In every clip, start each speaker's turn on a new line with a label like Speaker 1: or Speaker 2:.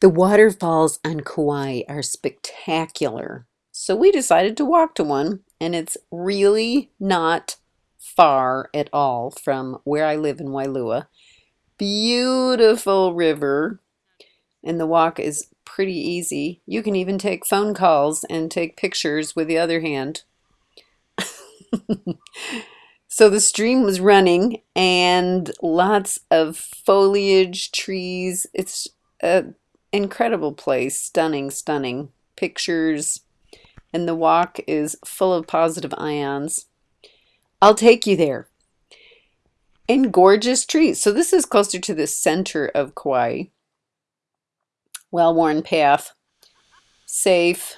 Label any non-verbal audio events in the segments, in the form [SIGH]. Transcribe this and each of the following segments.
Speaker 1: The waterfalls on Kauai are spectacular. So we decided to walk to one, and it's really not far at all from where I live in Wailua. Beautiful river, and the walk is pretty easy. You can even take phone calls and take pictures with the other hand. [LAUGHS] so the stream was running and lots of foliage, trees. It's a incredible place. Stunning, stunning. Pictures. And the walk is full of positive ions. I'll take you there. And gorgeous trees. So this is closer to the center of Kauai. Well-worn path. Safe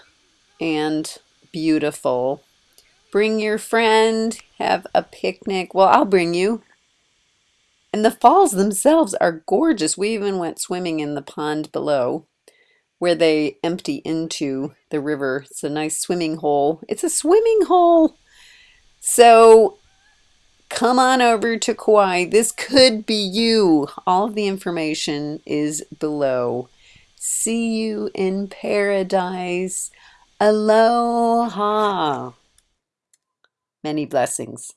Speaker 1: and beautiful. Bring your friend. Have a picnic. Well, I'll bring you. And the falls themselves are gorgeous. We even went swimming in the pond below where they empty into the river. It's a nice swimming hole. It's a swimming hole. So come on over to Kauai. This could be you. All of the information is below. See you in paradise. Aloha. Many blessings.